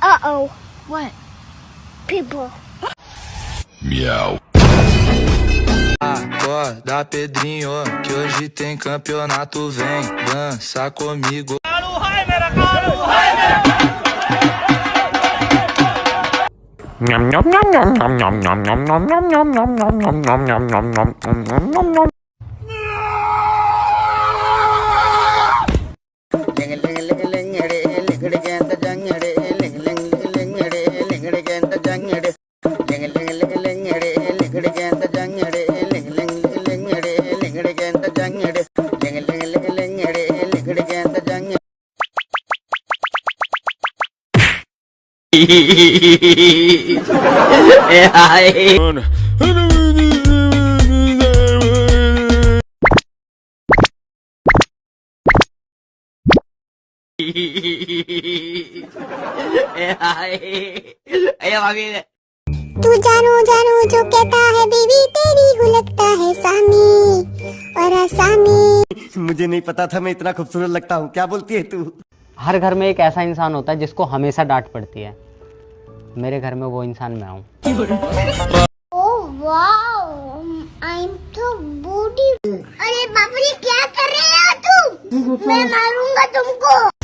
Uh-oh. What? People. Acorda, Pedrinho, que hoje tem campeonato. Vem dançar comigo. nhom nhom nhom nhom nhom nhom nhom nhom nhom nhom nhom nhom nhom nhom nhom nhom nhom nhom nhom तू जानू जानू जो कहता है बीवी तेरी गुलकता है सामी। और आसामी मुझे नहीं पता था मैं इतना खूबसूरत लगता हूँ। क्या बोलती है तू? हर घर में एक ऐसा इंसान होता है जिसको हमेशा डांट पड़ती है। मेरे घर में वो इंसान मैं हूँ। बूढ़ी अरे बाप क्या कर रहे हो तुम मैं मारूँगा तुमको।